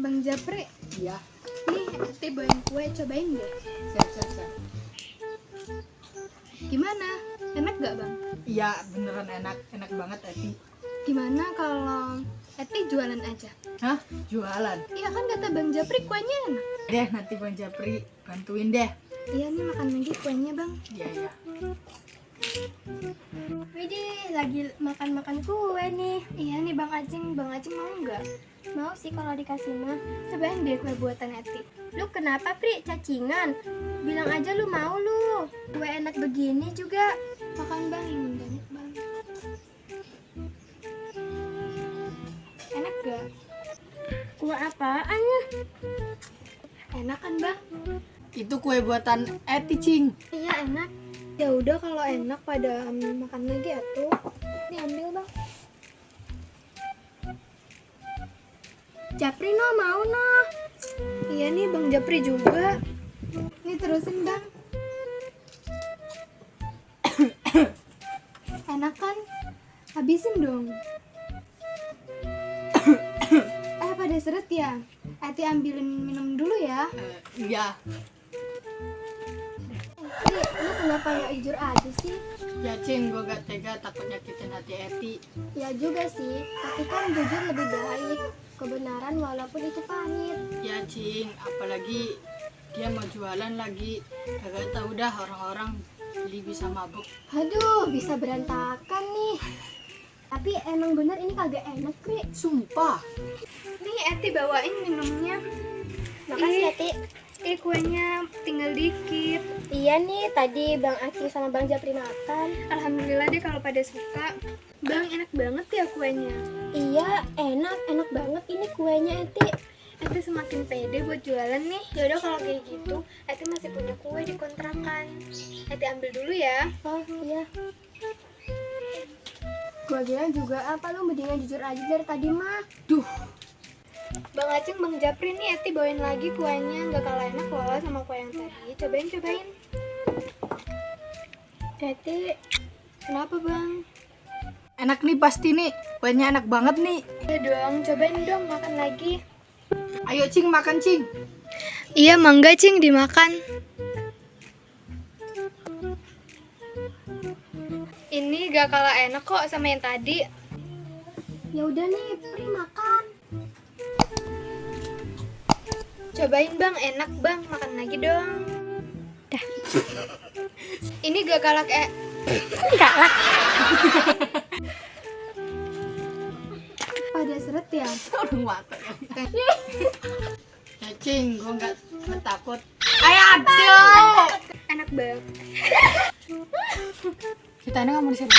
Bang Japri, Iya, nih Ati bawain kue, cobain deh. siap, siap, siap. Gimana? Enak gak bang? Iya, beneran enak, enak banget Eti. Gimana kalau Eti jualan aja? Hah? Jualan? Iya kan kata Bang Japri kuenya enak. Deh, nanti Bang Japri bantuin deh. Iya nih makan lagi kuenya bang. Iya, iya. Widih, lagi makan-makan kue nih. Iya nih Bang Acing, Bang Acing mau nggak? Mau sih kalau dikasih mah. Cobain deh kue buatan Eti. Lu kenapa, Pri? Cacingan? Bilang aja lu mau lu. Kue enak begini juga. Makan bang, ini banyak bang. Enak gak? Kue apaan ya? Enak kan bang? Itu kue buatan Eti, Cing. Iya, enak. Ya udah kalau enak pada um, makan lagi atuh. Nih ambil bang. Japri no mau no. Iya nih Bang Japri juga. Nih terusin bang. Enak kan? Habisin dong. eh pada seret ya? Ati ambilin minum dulu ya. Eh, Iya, lu kenapa nggak jujur aja sih? ya Cing, gue gak tega takut nyakitin hati Eti. Ya juga sih, tapi kan jujur lebih baik. Kebenaran walaupun itu pahit. Ya Cing, apalagi dia mau jualan lagi. Kagak tahu dah orang-orang beli bisa mabuk. Aduh, bisa berantakan nih. Tapi emang bener ini kagak enak, Pri. Sumpah. Nih Ati bawain minumnya. Makasih ya, Ih, Ti. Eh kuenya tinggal dikit. Iya nih, tadi Bang Aki sama Bang Japri makan. Alhamdulillah deh kalau pada suka. Bang enak banget ya kuenya. Iya, enak, enak banget ini kuenya, Eti. Ati semakin pede buat jualan nih. Yaudah kalau kayak gitu, Ati masih punya kue di kontrakan. Ati ambil dulu ya. Oh, iya. Gua bilang juga apa lu mendingan jujur aja dari tadi mah. Duh, Bang Aceng, Bang Japri nih Ati bawain lagi kuenya. Nggak kalah enak loh sama kue yang tadi. Cobain, cobain. Eti, Kenapa bang? enak nih pasti nih. Kuenya enak banget nih. Ya dong, cobain dong makan lagi. Ayo Cing, makan Cing. Iya, mangga cing dimakan. Ini gak kalah enak kok sama yang tadi. ya udah nih, Pri makan. Cobain bang, enak bang, makan lagi dong. Dah. Ini gak kalah kayak Galak. pada seret ya. Orang mata Ya Cing, gue gak gak takut. Ayo aduh. Enak banget. Kita ini nggak mau di sini.